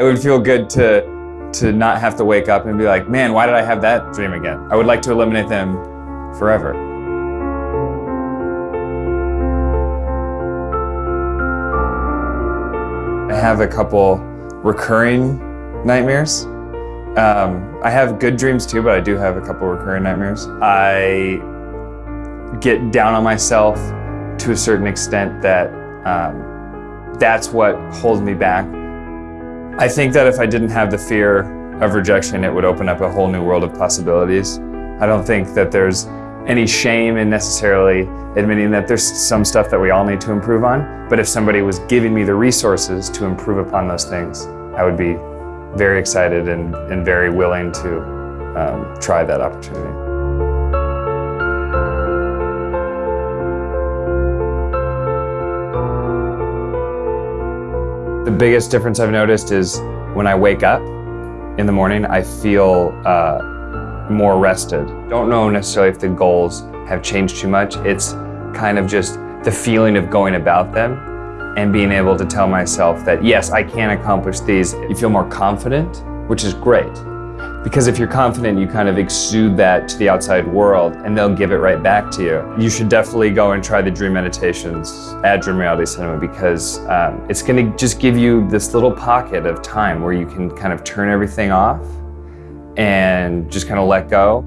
It would feel good to, to not have to wake up and be like, man, why did I have that dream again? I would like to eliminate them forever. I have a couple recurring nightmares. Um, I have good dreams too, but I do have a couple recurring nightmares. I get down on myself to a certain extent that um, that's what holds me back. I think that if I didn't have the fear of rejection, it would open up a whole new world of possibilities. I don't think that there's any shame in necessarily admitting that there's some stuff that we all need to improve on. But if somebody was giving me the resources to improve upon those things, I would be very excited and, and very willing to um, try that opportunity. The biggest difference I've noticed is when I wake up in the morning, I feel uh, more rested. Don't know necessarily if the goals have changed too much. It's kind of just the feeling of going about them and being able to tell myself that, yes, I can accomplish these. You feel more confident, which is great. Because if you're confident, you kind of exude that to the outside world and they'll give it right back to you. You should definitely go and try the dream meditations at Dream Reality Cinema because um, it's gonna just give you this little pocket of time where you can kind of turn everything off and just kind of let go.